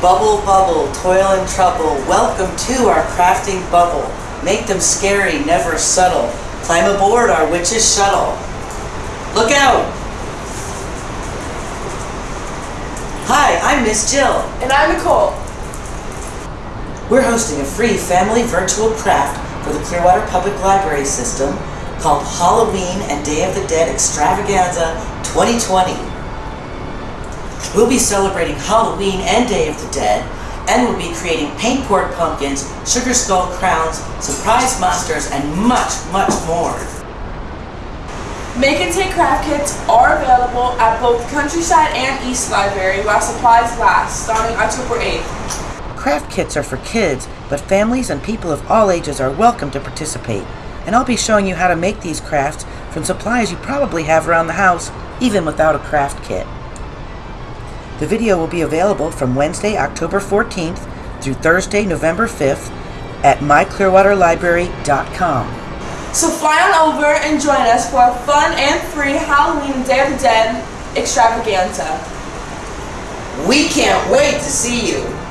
Bubble, bubble, toil and trouble, welcome to our crafting bubble. Make them scary, never subtle. Climb aboard our witch's shuttle. Look out! Hi, I'm Miss Jill. And I'm Nicole. We're hosting a free family virtual craft for the Clearwater Public Library System called Halloween and Day of the Dead Extravaganza 2020. We'll be celebrating Halloween and Day of the Dead, and we'll be creating paint poured pumpkins, sugar skull crowns, surprise monsters, and much, much more. Make and take craft kits are available at both Countryside and East Library while supplies last, starting October 8th. Craft kits are for kids, but families and people of all ages are welcome to participate. And I'll be showing you how to make these crafts from supplies you probably have around the house, even without a craft kit. The video will be available from Wednesday, October 14th through Thursday, November 5th at myclearwaterlibrary.com. So fly on over and join us for a fun and free Halloween Day of the Dead extravaganza. We can't wait to see you!